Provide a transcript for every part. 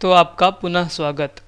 तो आपका पुनः स्वागत।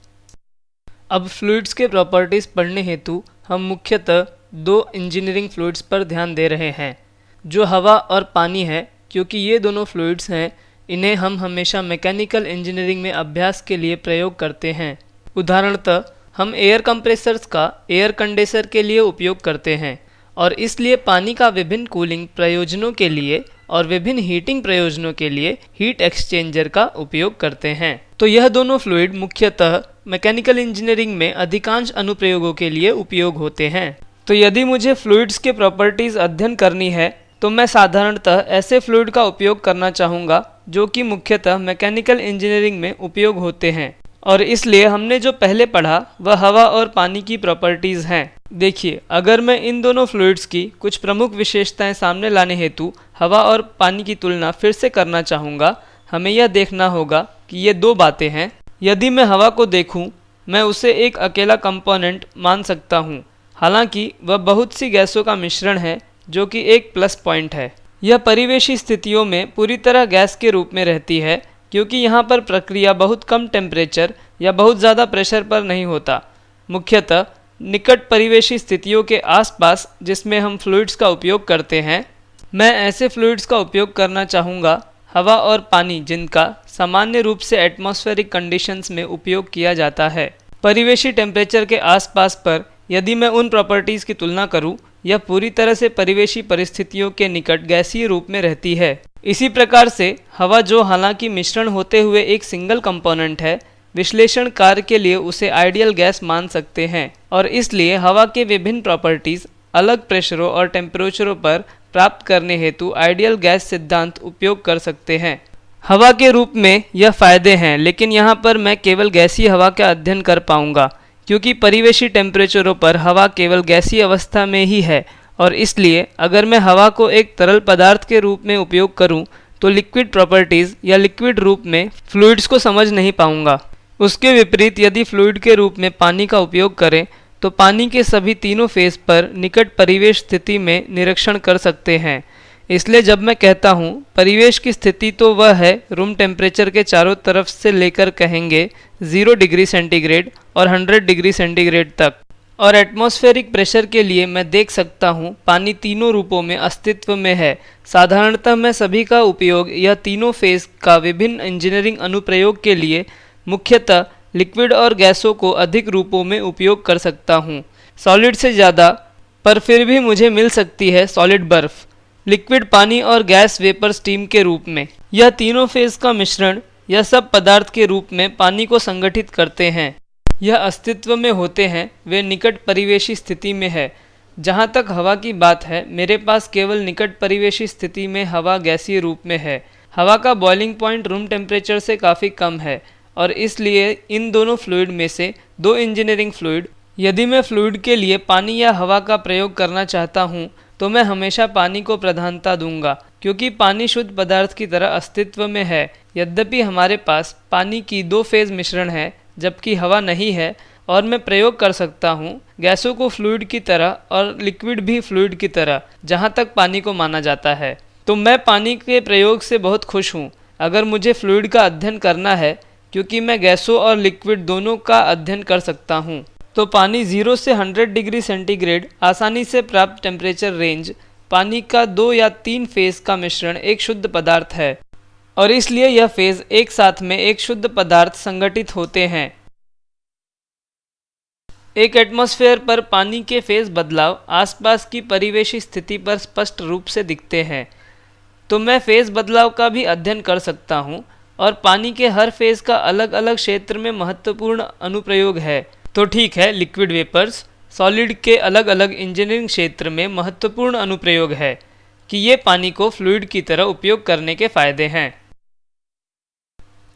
अब फ्लूइड्स के प्रॉपर्टीज़ पढ़ने हेतु हम मुख्यतः दो इंजीनियरिंग फ्लूइड्स पर ध्यान दे रहे हैं, जो हवा और पानी है, क्योंकि ये दोनों फ्लूइड्स हैं, इन्हें हम हमेशा मैकेनिकल इंजीनियरिंग में अभ्यास के लिए प्रयोग करते हैं। उदाहरणतः, हम एयर कंप्रेसर्स का एयर कंडेसर के लिए उपयोग करते हैं, और इसलिए पानी का विभिन्न कूलिंग प्रयोजनों के लिए और विभिन्न हीटिंग प्रयोजनों के लिए हीट एक्सचेंजर का उपयोग करते हैं। तो यह दोनों फ्लूड मुख्यतः मैकेनिकल इंजीनियरिंग में अधिकांश अनुप्रयोगों के लिए उपयोग होते हैं। तो यदि मुझे फ्लूइड्स के प्रॉपर्टीज़ अध्ययन करनी है तो मैं साधारणतः ऐसे फ्लूइड का उपयोग करना चाहूँगा, जो कि मुख्यतः मैकेनिकल इंजीनियरिंग में उपयोग होते हैं। और इसलिए हमने जो पहले पढ़ा, वह हवा और पानी की प्रॉपर्टीज़ हैं। देखिए, अगर मैं इन दोनों फ्लूइड्स की कुछ प्रमुख विशेषताएँ सामने लाने हेतु हवा और पानी की तुलना फिर से करना चाहूँगा हमें यह देखना होगा कि ये दो बातें हैं। यदि मैं हवा को देखूँ, मैं उसे एक अकेला कंपोनेंट मान सकता हूँ, हालाँकि वह बहुत सी गैसों का मिश्रण है जो कि एक प्लस पॉइंट है। यह परिवेशी स्थितियों में पूरी तरह गैस के रूप में रहती है क्योंकि यहाँ पर प्रक्रिया बहुत कम टेम्परेचर या बहुत ज़्यादा प्रेशर पर नहीं होता। मुख्यतः निकट परिवेशी स्थितियों के आसपास जिसमें हम फ्लूइड्स का उपयोग करते हैं। मैं ऐसे फ्लूइड्स का उपयोग करना चाहूँगा हवा और पानी जिनका सामान्य रूप से एटमॉस्फेरिक कंडीशंस में उपयोग किया जाता है परिवेशी टेम्परेचर के आसपास पर यदि मैं उन प्रॉपर्टीज़ की तुलना करूँ, यह पूरी तरह से परिवेशी परिस्थितियों के निकट गैसीय रूप में रहती है। इसी प्रकार से हवा जो हालाँकि मिश्रण होते हुए एक सिंगल कंपोनेंट है विश्लेषण कार्य के लिए उसे आइडियल गैस मान सकते हैं और इसलिए हवा के विभिन्न प्रॉपर्टीज़ अलग प्रेशरों और टेम्परेचरों पर प्राप्त करने हेतु आइडियल गैस सिद्धांत उपयोग कर सकते हैं। हवा के रूप में यह फ़ायदे हैं, लेकिन यहाँ पर मैं केवल गैसीय हवा का अध्ययन कर पाऊँगा, क्योंकि परिवेशी टेम्परेचरों पर हवा केवल गैसीय अवस्था में ही है, और इसलिए अगर मैं हवा को एक तरल पदार्थ के रूप में उपयोग करूँ तो लिक्विड प्रॉपर्टीज़ या लिक्विड रूप में फ्लूइड्स को समझ नहीं पाऊँगा। उसके विपरीत यदि फ्लूइड के रूप में पानी का उपयोग करें तो पानी के सभी तीनों फ़ेज़ पर निकट परिवेश स्थिति में निरीक्षण कर सकते हैं। इसलिए जब मैं कहता हूँ, परिवेश की स्थिति तो वह है, रूम टेम्परेचर के चारों तरफ़ से लेकर कहेंगे ज़ीरो डिग्री सेंटीग्रेड और 100 डिग्री सेंटीग्रेड तक। और एटमॉस्फेरिक प्रेशर के लिए मैं देख सकता हूँ, पानी तीनों रूपों में अस्तित्व में है। साधारणतः मैं सभी का उपयोग यह तीनों फ़ेज़ का विभिन्न इंजीनियरिंग अनुप्रयोग के लिए मुख्यतः लिक्विड और गैसों को अधिक रूपों में उपयोग कर सकता हूँ। सॉलिड से ज़्यादा, पर फिर भी मुझे मिल सकती है सॉलिड बर्फ़, लिक्विड पानी और गैस वेपर स्टीम के रूप में। यह तीनों फ़ेज़ का मिश्रण, यह सब पदार्थ के रूप में पानी को संगठित करते हैं। यह अस्तित्व में होते हैं, वे निकट परिवेशी स्थिति में है। जहाँ तक हवा की बात है, मेरे पास केवल निकट परिवेशी स्थिति में हवा गैसीय रूप में है। हवा का बॉइलिंग पॉइंट रूम टेम्परेचर से काफ़ी कम है। और इसलिए इन दोनों फ्लूइड में से दो इंजीनियरिंग फ्लूड यदि मैं फ्लूइड के लिए पानी या हवा का प्रयोग करना चाहता हूँ तो मैं हमेशा पानी को प्रधानता दूँगा, क्योंकि पानी शुद्ध पदार्थ की तरह अस्तित्व में है। यद्यपि हमारे पास पानी की दो फ़ेज़ मिश्रण है, जबकि हवा नहीं है, और मैं प्रयोग कर सकता हूँ गैसों को फ्लूइड की तरह और लिक्विड भी फ्लूड की तरह, जहाँ तक पानी को माना जाता है। तो मैं पानी के प्रयोग से बहुत खुश हूँ। अगर मुझे फ्लूइड का अध्ययन करना है क्योंकि मैं गैसों और लिक्विड दोनों का अध्ययन कर सकता हूँ। तो पानी ज़ीरो से 100 डिग्री सेंटीग्रेड, आसानी से प्राप्त टेम्परेचर रेंज, पानी का दो या तीन फ़ेज़ का मिश्रण एक शुद्ध पदार्थ है। और इसलिए यह फ़ेज़ एक साथ में एक शुद्ध पदार्थ संगठित होते हैं। एक एटमॉस्फेयर पर पानी के फ़ेज़ बदलाव आसपास की परिवेशी स्थिति पर स्पष्ट रूप से दिखते हैं। तो मैं फ़ेज़ बदलाव का भी अध्ययन कर सकता हूँ। और पानी के हर फ़ेज़ का अलग अलग क्षेत्र में महत्वपूर्ण अनुप्रयोग है। तो ठीक है लिक्विड वेपर्स सॉलिड के अलग अलग इंजीनियरिंग क्षेत्र में महत्वपूर्ण अनुप्रयोग है कि ये पानी को फ्लूइड की तरह उपयोग करने के फ़ायदे हैं।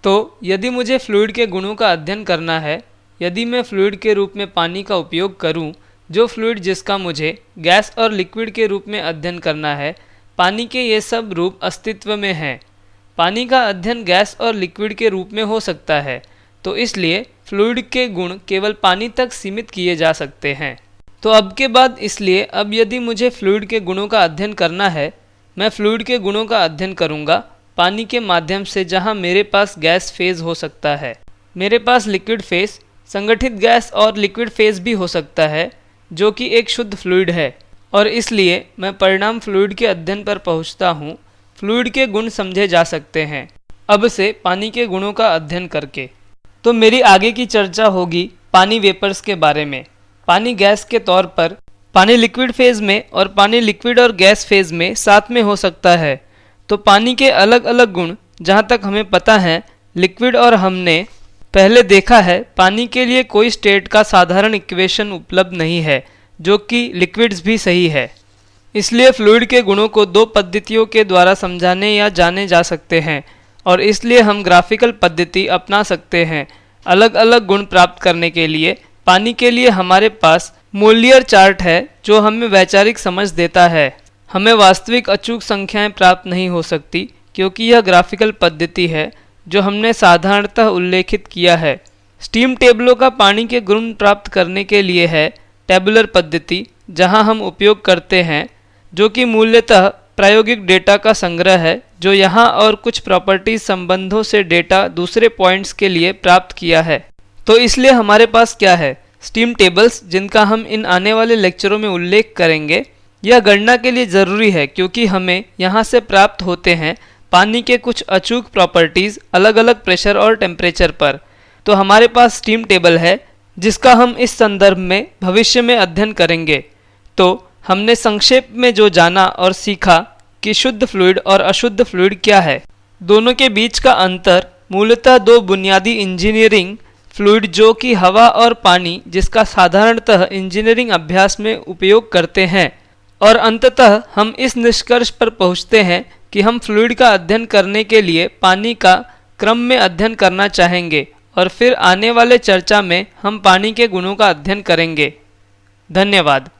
तो यदि मुझे फ्लूइड के गुणों का अध्ययन करना है यदि मैं फ्लूइड के रूप में पानी का उपयोग करूँ, जो फ्लूड जिसका मुझे गैस और लिक्विड के रूप में अध्ययन करना है पानी के ये सब रूप अस्तित्व में हैं। पानी का अध्ययन गैस और लिक्विड के रूप में हो सकता है तो इसलिए फ्लूइड के गुण केवल पानी तक सीमित किए जा सकते हैं। तो अब के बाद इसलिए, अब यदि मुझे फ्लूइड के गुणों का अध्ययन करना है, मैं फ्लूइड के गुणों का अध्ययन करूँगा, पानी के माध्यम से जहाँ मेरे पास गैस फ़ेज़ हो सकता है। मेरे पास लिक्विड फ़ेज़, संगठित गैस और लिक्विड फ़ेज़ भी हो सकता है, जो कि एक शुद्ध फ्लूइड है। और इसलिए मैं परिणाम फ्लूइड के अध्ययन पर पहुँचता हूँ फ्लूइड के गुण समझे जा सकते हैं। अब से पानी के गुणों का अध्ययन करके। तो मेरी आगे की चर्चा होगी पानी वेपर्स के बारे में। पानी गैस के तौर पर पानी लिक्विड फ़ेज़ में और पानी लिक्विड और गैस फ़ेज़ में साथ में हो सकता है। तो पानी के अलग अलग गुण, जहाँ तक हमें पता है, लिक्विड और हमने पहले देखा है, पानी के लिए कोई स्टेट का साधारण इक्वेशन उपलब्ध नहीं है, जो कि लिक्विड्स भी सही है। इसलिए फ्लूइड के गुणों को दो पद्धतियों के द्वारा समझाने या जाने जा सकते हैं, और इसलिए हम ग्राफिकल पद्धति अपना सकते हैं अलग अलग गुण प्राप्त करने के लिए। पानी के लिए हमारे पास मूल्यर चार्ट है, जो हमें वैचारिक समझ देता है। हमें वास्तविक अचूक संख्याएँ प्राप्त नहीं हो सकती, क्योंकि यह ग्राफिकल पद्धति है, जो हमने साधारणतः उल्लेखित किया है। स्टीम टेबलों का पानी के गुण प्राप्त करने के लिए है टेबुलर पद्धति, जहाँ हम उपयोग करते हैं जो कि मूल्यतः प्रायोगिक डेटा का संग्रह है, जो यहाँ और कुछ प्रॉपर्टी संबंधों से डेटा दूसरे पॉइंट्स के लिए प्राप्त किया है। तो इसलिए हमारे पास क्या है? स्टीम टेबल्स, जिनका हम इन आने वाले लेक्चरों में उल्लेख करेंगे। यह गणना के लिए ज़रूरी है क्योंकि हमें यहाँ से प्राप्त होते हैं पानी के कुछ अचूक प्रॉपर्टीज़ अलग अलग प्रेशर और टेम्परेचर पर। तो हमारे पास स्टीम टेबल है, जिसका हम इस संदर्भ में भविष्य में अध्ययन करेंगे। तो हमने संक्षेप में जो जाना और सीखा कि शुद्ध फ्लूइड और अशुद्ध फ्लूइड क्या है। दोनों के बीच का अंतर मूलतः दो बुनियादी इंजीनियरिंग फ्लूइड जो कि हवा और पानी, जिसका साधारणतः इंजीनियरिंग अभ्यास में उपयोग करते हैं। और अंततः हम इस निष्कर्ष पर पहुँचते हैं कि हम फ्लूइड का अध्ययन करने के लिए पानी का क्रम में अध्ययन करना चाहेंगे और फिर आने वाले चर्चा में हम पानी के गुणों का अध्ययन करेंगे। धन्यवाद।